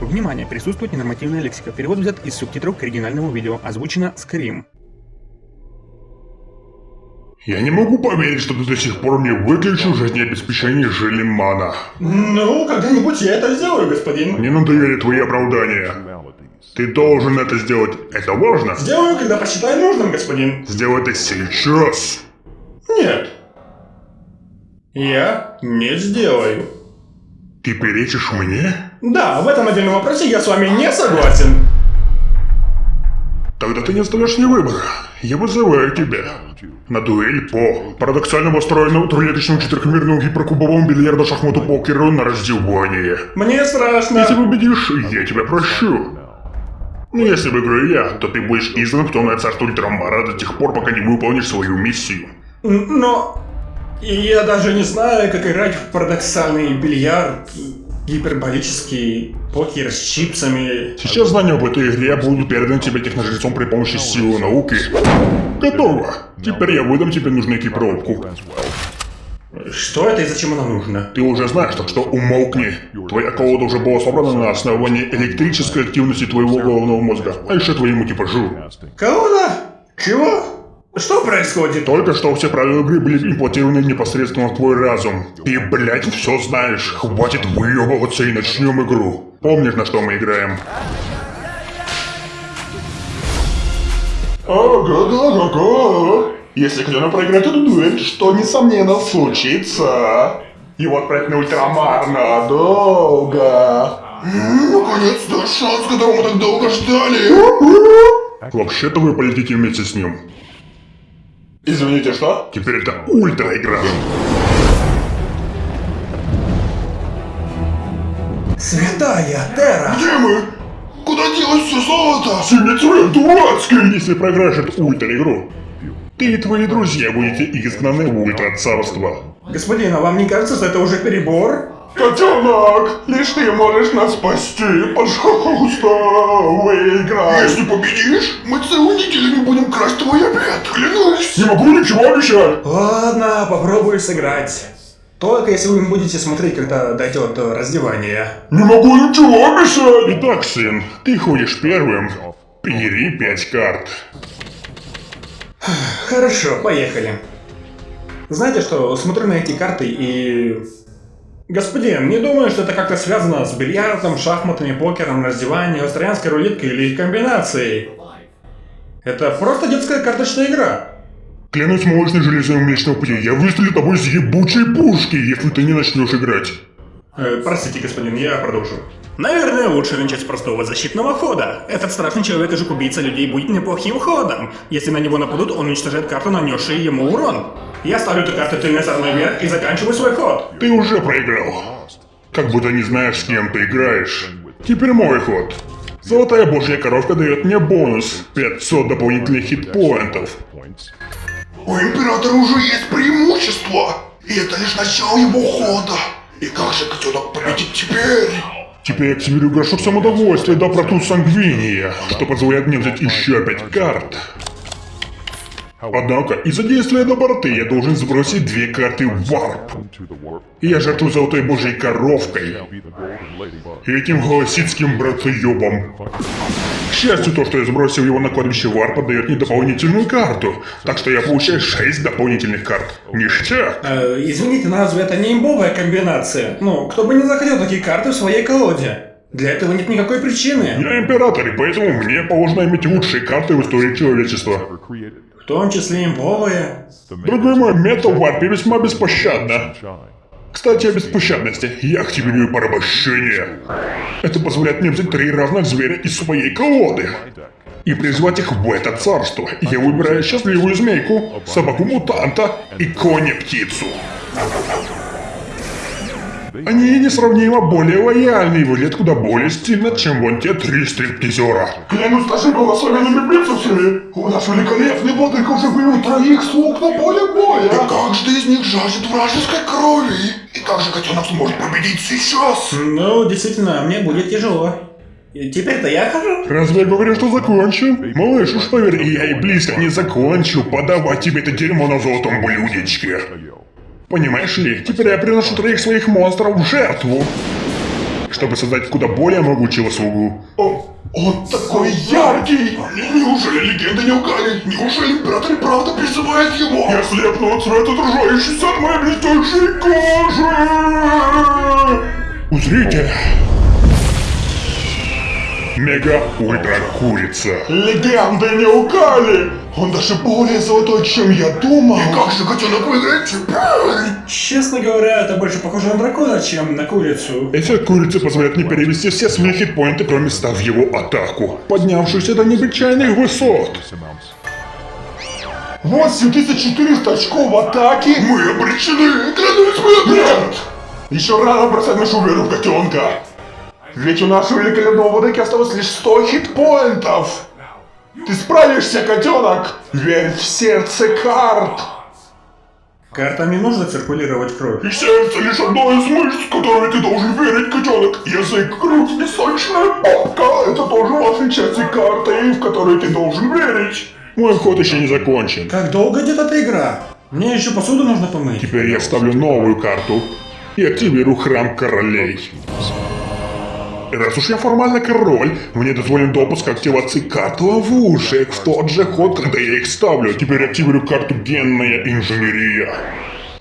Внимание, присутствует ненормативная лексика. Перевод взят из субтитров к оригинальному видео. Озвучено Скрим. Я не могу поверить, что ты до сих пор не выключил жизнеобеспечение Желимана. Ну, когда-нибудь я это сделаю, господин. Мне надоели твои оправдания. Ты должен это сделать. Это важно. Сделаю, когда посчитаю нужным, господин. Сделай это сейчас. Нет. Я не сделаю. Ты перечишь мне? Да, в этом отдельном вопросе я с вами не согласен. Тогда ты не оставляешь мне выбора. Я вызываю тебя. На дуэль по парадоксально устроенному трехлеточному четырехмерному гиперкубовому бильярду шахмату покеру на раздевание. Мне страшно. Если победишь, я тебя прощу. Но если выиграю я, то ты будешь изгнан в темное царство Ультрамара до тех пор, пока не выполнишь свою миссию. Но... Я даже не знаю, как играть в парадоксальный бильярд, гиперболический покер с чипсами. Сейчас знания об этой игре будут переданы тебе техножрецом при помощи силы науки. Готово. Теперь я выдам тебе нужную экипировку. Что это и зачем оно нужно? Ты уже знаешь, так что умолкни. Твоя колода уже была собрана на основании электрической активности твоего головного мозга, а еще твоему типажу. Колода? Чего? Что происходит? Только что все правила игры были имплантированы непосредственно в твой разум. Ты, блядь, все знаешь. Хватит выебываться и начнем игру. Помнишь, на что мы играем? Ого-го-го-го! Если кто-то проиграет эту дуэль, что несомненно случится. Его отправят на ультрамар надолго. Наконец-то шанс, которого мы так долго ждали. Вообще-то вы полетите вместе с ним. Извините, что? Теперь это ультра игра. Святая Терра! Где мы? Куда делось все золото? Семицвет дурацкий! Если проиграешь ультра игру, ты и твои друзья будете изгнаны в ультра царство. Господин, а вам не кажется, что это уже перебор? Котенок, лишь ты можешь нас спасти, пожалуйста, выиграй. Если победишь, мы целую неделю не будем красть твой обед, клянусь. Не могу ничего обещать. Ладно, попробую сыграть. Только если вы будете смотреть, когда дойдет до раздевания. Не могу ничего обещать. Итак, сын, ты ходишь первым. Бери пять карт. Хорошо, поехали. Знаете что, смотрю на эти карты и... Господин, не думаю, что это как-то связано с бильярдом, шахматами, покером, раздеванием, австралианской рулеткой или их комбинацией. Это просто детская карточная игра. Клянусь молочной железой Млечного Пути, я выстрелю тобой с ебучей пушки, если ты не начнешь играть. Э, простите, господин, я продолжу. Наверное, лучше начать с простого защитного хода. Этот страшный человек и жук-убийца людей будет неплохим ходом. Если на него нападут, он уничтожает карту, нанесший ему урон. Я ставлю эту карту стороной вверх и заканчиваю свой ход. Ты уже проиграл. Как будто не знаешь, с кем ты играешь. Теперь мой ход. Золотая божья коровка дает мне бонус 500 дополнительных хитпоинтов. У Императора уже есть преимущество, и это лишь начало его хода. И как же котенок победит теперь? Теперь я активирую горшок самодовольствия до протут сангвиния, что позволяет мне взять еще пять карт. Однако, из-за действия доброты я должен сбросить две карты варп. И я жертвую золотой божьей коровкой. И этим голосицким братоебом. К счастью, то, что я сбросил его на кладбище варпа, дает мне дополнительную карту. Так что я получаю 6 дополнительных карт. Ништяк. Э, извините, разве это не имбовая комбинация? Ну, кто бы не захотел такие карты в своей колоде? Для этого нет никакой причины. Я император, и поэтому мне положено иметь лучшие карты в истории человечества. Том числе имбовые. Другой мой метод в варпе весьма беспощадно. Кстати, о беспощадности. Я активирую порабощение. Это позволяет мне взять три равных зверя из своей колоды. И призвать их в это царство. Я выбираю счастливую змейку, собаку-мутанта и коня-птицу. Они несравнимо более лояльны и выглядят куда более стильно, чем вон те три стриптизера. Клянусь нашими благословенными принцессами, у нас великолепный владыка уже вывел троих слуг на поле боя. И каждый из них жаждет вражеской крови. И как же котенок сможет победить сейчас? Ну, действительно, мне будет тяжело. Теперь-то я хожу. Разве я говорю, что закончу? Малыш, уж поверь, я и близко не закончу подавать тебе это дерьмо на золотом блюдечке. Понимаешь ли, теперь я приношу троих своих монстров в жертву. чтобы создать куда более могучего слугу. О, он такой яркий! Неужели легенды не лгали? Неужели император и правда призывает его? Я слепну от света, отражающийся от моей блестящей кожи! Узрите! Мега ультра курица. Легенды не лгали! Он даже более золотой, чем я думал. И как же котенок выиграет теперь? Честно говоря, это больше похоже на дракона, чем на курицу. Эффект курицы позволяет мне перевести все свои хитпоинты, кроме ста в его атаку, поднявшуюся до необычайных высот. 8400 очков атаки! Мы обречены! Клянусь, мы Нет! Еще рано бросать нашу веру в котенка! Ведь у нашего великолепного владыки осталось лишь 100 хитпоинтов! Ты справишься, котенок! Верь в сердце карт! Картами нужно циркулировать кровь. И сердце лишь одно из мышц, в которые ты должен верить, котенок. Язык, грудь и сочная попка – это тоже важные части карты, в которые ты должен верить. Мой ход еще не закончен. Как долго идет эта игра? Мне еще посуду нужно помыть. Теперь я ставлю новую карту и активирую храм королей. Раз уж я формально король, мне дозволен допуск активации карт ловушек в тот же ход, когда я их ставлю. Теперь активирую карту генная инженерия.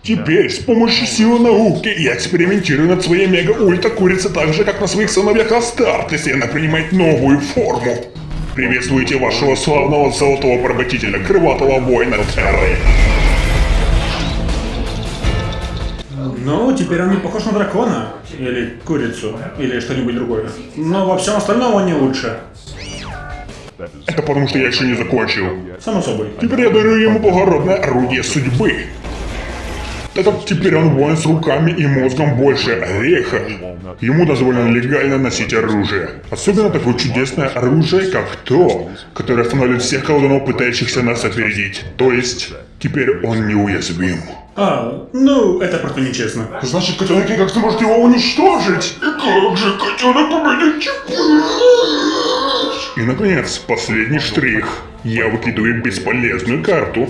Теперь с помощью силы науки я экспериментирую над своей мега-ультра курицей так же, как на своих сыновьях Астартес, и она принимает новую форму. Приветствуйте вашего славного золотого поработителя, крылатого воина Терры. Ну, теперь он не похож на дракона. Или курицу. Или что-нибудь другое. Но во всем остальном он не лучше. Это потому что я еще не закончил. Само собой. Теперь я дарю ему благородное орудие судьбы. Как теперь он воин с руками и мозгом больше ореха, ему дозволено легально носить оружие. Особенно такое чудесное оружие, как то, которое останавливает всех колдунов, пытающихся нас опередить. То есть, теперь он неуязвим. А, ну, это просто нечестно. Значит, котенок никак сможет его уничтожить. И как же котенок победит? И, наконец, последний штрих. Я выкидываю бесполезную карту.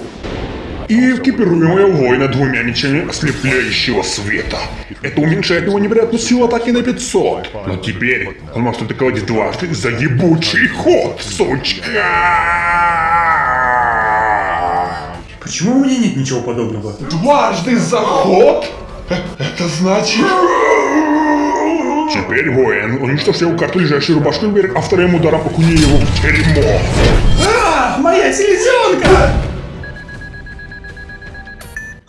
И экипирую моего воина двумя мечами ослепляющего света. Это уменьшает его невероятную силу атаки на 500. Но теперь он может атаковать дважды за ебучий ход, сучка! Почему у меня нет ничего подобного? Дважды заход? Это значит... Теперь воин уничтожил карту, лежащую рубашкой вверх, а вторым ударом окуни его в дерьмо. А, моя селезенка!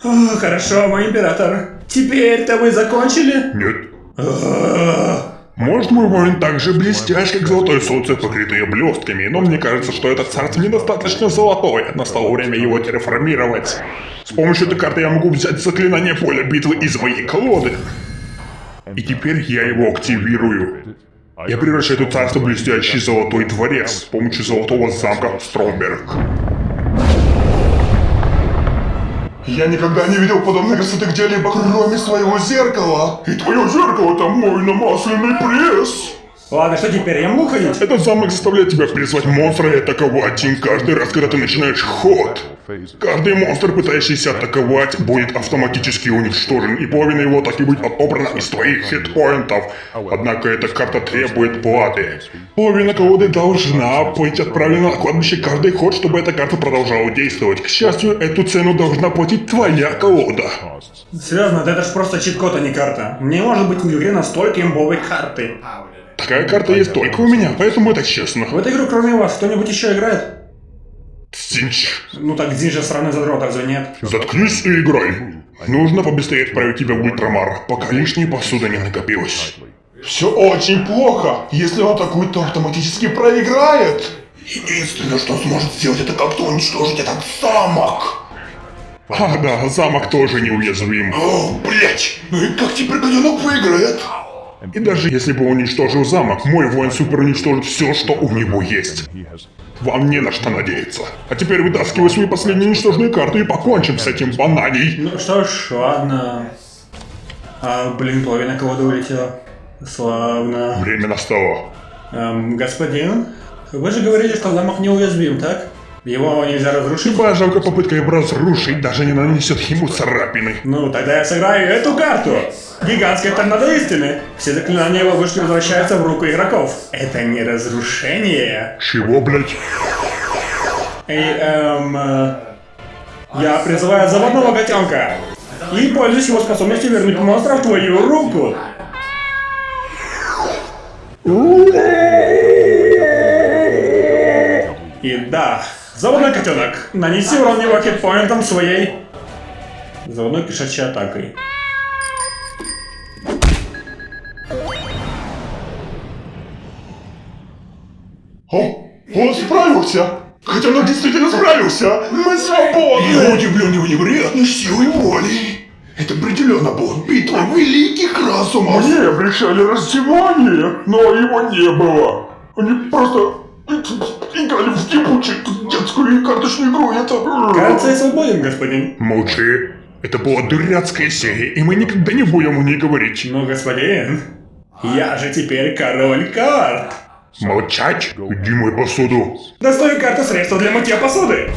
О, хорошо, мой император. Теперь-то вы закончили? Нет. А, Может, мой воин так же блестящ, как золотое солнце, покрытое блестками, но мне кажется, что это царство недостаточно золотое. Настало время его терраформировать. С помощью этой карты я могу взять заклинание поля битвы из моей колоды. И теперь я его активирую. Я превращаю это царство в блестящий золотой дворец с помощью золотого замка Стромберг. Я никогда не видел подобной красоты где-либо, кроме своего зеркала. И твое зеркало там мой намасленный пресс. Ладно, что теперь, я могу ходить? Этот замок заставляет тебя призвать монстра и атаковать им каждый раз, когда ты начинаешь ход. Каждый монстр, пытающийся атаковать, будет автоматически уничтожен, и половина его атаки будет отобрана из твоих хитпоинтов. Однако эта карта требует платы. Половина колоды должна быть отправлена на кладбище каждый ход, чтобы эта карта продолжала действовать. К счастью, эту цену должна платить твоя колода. Серьезно, да это ж просто чит-код, а не карта. Не может быть в игре настолько имбовой карты. Такая карта есть только у меня, поэтому это честно. В эту игру кроме вас кто-нибудь еще играет? Стинч. Ну так Дин же страны задрот, разве нет? Заткнись и играй. Нужно побыстрее отправить тебя в Ультрамар, пока лишней посуда не накопилось. Все очень плохо. Если он атакует, то автоматически проиграет. Единственное, что сможет сделать, это как-то уничтожить этот замок. А, да, замок тоже неуязвим. О, блять! Ну и как теперь котенок выиграет? И даже если бы он уничтожил замок, мой воин супер уничтожит все, что у него есть. Вам не на что надеяться. А теперь вытаскивай свои последние ничтожные карты и покончим с этим бананей. Ну что ж, ладно. А, блин, половина колоды улетела. Славно. Время настало. Эм, господин, вы же говорили, что замок неуязвим, так? Его нельзя разрушить? Любая жалкая попытка его разрушить даже не нанесет ему царапины. Ну, тогда я сыграю эту карту. Гигантская торнадо истины. Все заклинания его вышки возвращаются в руку игроков. Это не разрушение. Чего, блять? Эй, эм... э, Я призываю заводного котенка. И пользуюсь его способностью вернуть монстра в твою руку. И да, заводной котенок, нанеси урон его хитпоинтом своей заводной кишачьей атакой. О, он справился! Котенок действительно справился! Мы свободны! Я удивлен его невероятной силой воли! Это определенно была битва великих разумов! Мне обещали раздевание, но его не было. Они просто играли в ебучую детскую карточную игру, это... Кажется, я свободен, господин. Молчи. Это была дурацкая серия, и мы никогда не будем о ней говорить. Ну, господин, я же теперь король карт. Молчать? Иди мой посуду. Достаю карту средства для мытья посуды.